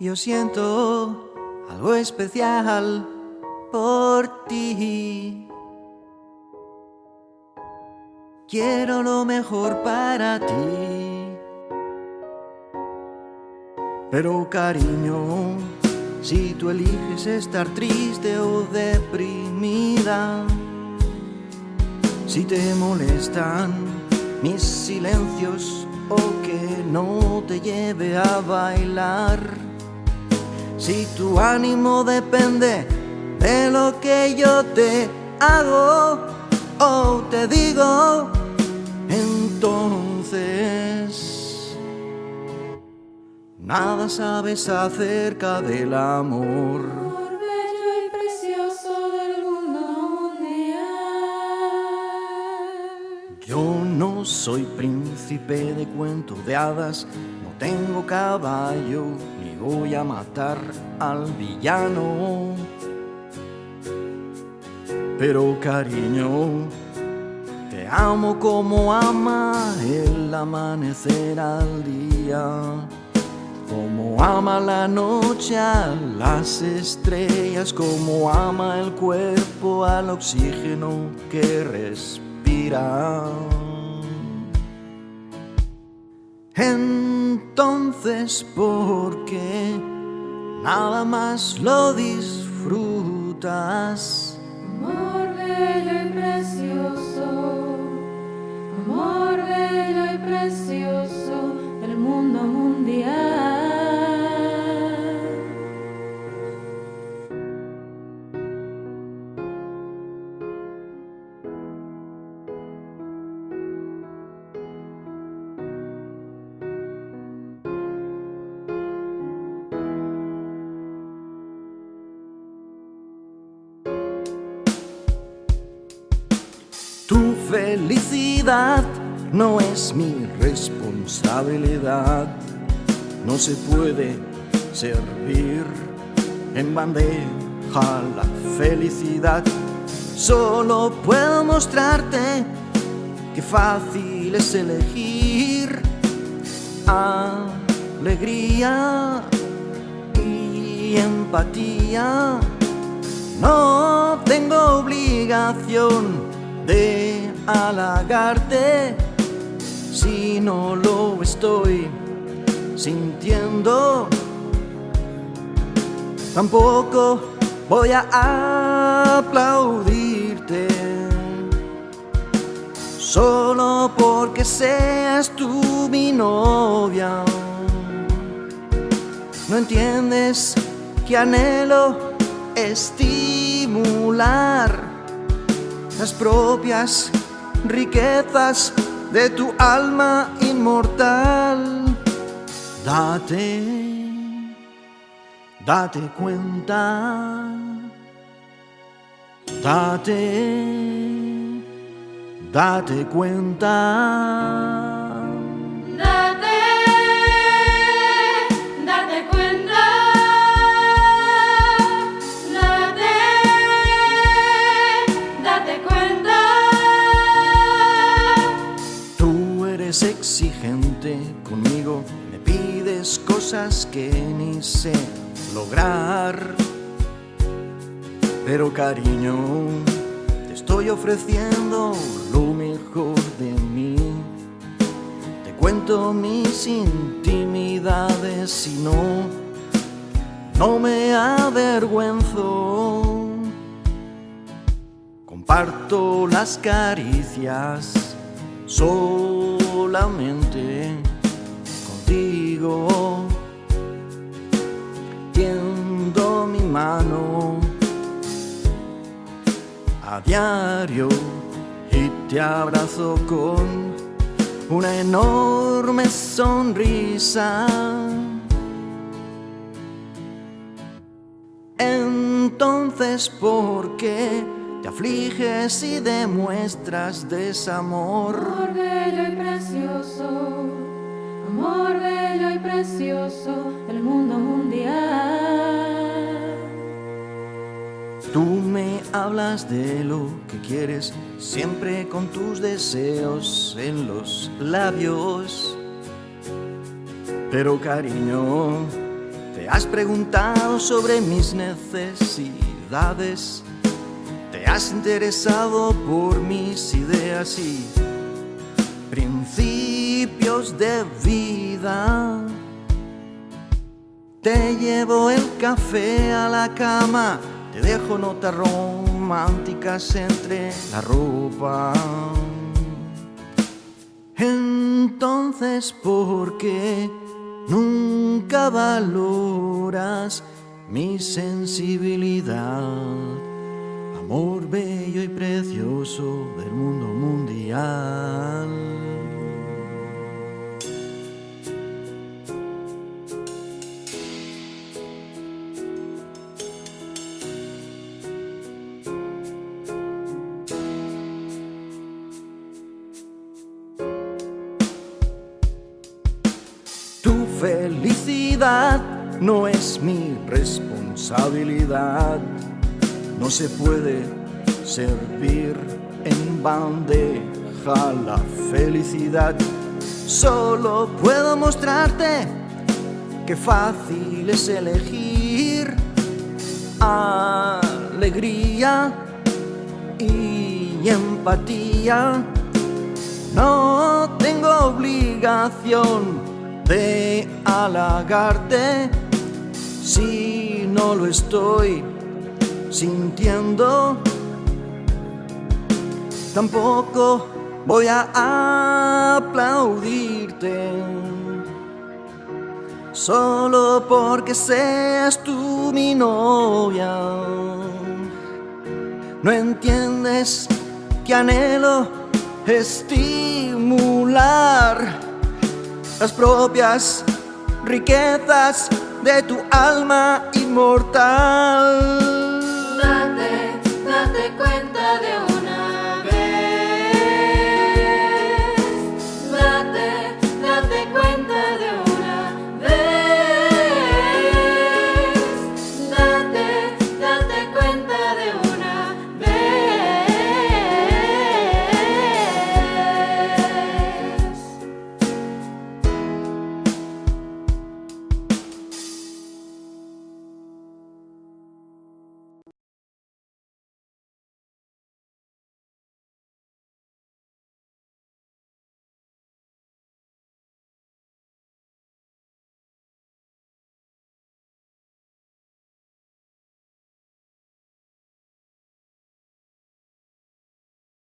Yo siento algo especial por ti. Quiero lo mejor para ti. Pero cariño, si tú eliges estar triste o deprimida, si te molestan mis silencios o que no te lleve a bailar, si tu ánimo depende de lo que yo te hago o te digo, entonces nada sabes acerca del amor. Amor bello y precioso del mundo mundial. Yo no soy príncipe de cuento de hadas, tengo caballo, ni voy a matar al villano. Pero cariño, te amo como ama el amanecer al día, como ama la noche a las estrellas, como ama el cuerpo al oxígeno que respira. Entonces, ¿por qué nada más lo disfrutas? Amor bello y precioso. Amor bello y precioso del mundo mundial. Felicidad no es mi responsabilidad. No se puede servir en bandeja la felicidad. Solo puedo mostrarte que fácil es elegir alegría y empatía. No tengo obligación de halagarte si no lo estoy sintiendo. Tampoco voy a aplaudirte solo porque seas tú mi novia. No entiendes que anhelo estimular las propias riquezas de tu alma inmortal. Date, date cuenta, date, date cuenta. Cosas que ni sé lograr. Pero cariño, te estoy ofreciendo lo mejor de mí. Te cuento mis intimidades y no, no me avergüenzo. Comparto las caricias solamente contigo. Tiendo mi mano a diario y te abrazo con una enorme sonrisa. Entonces, ¿por qué te afliges y demuestras desamor? Amor bello y precioso. Amor bello y precioso del mundo mundial. Tú me hablas de lo que quieres, siempre con tus deseos en los labios. Pero cariño, te has preguntado sobre mis necesidades. Te has interesado por mis ideas y principios de vida. Te llevo el café a la cama, te dejo notas románticas entre la ropa. Entonces, ¿por qué nunca valoras mi sensibilidad? Amor bello y precioso del mundo mundial. Felicidad no es mi responsabilidad. No se puede servir en bandeja la felicidad. Solo puedo mostrarte que fácil es elegir alegría y empatía. No tengo obligación de halagarte si no lo estoy sintiendo. Tampoco voy a aplaudirte solo porque seas tú mi novia. No entiendes que anhelo estimular las propias riquezas de tu alma inmortal.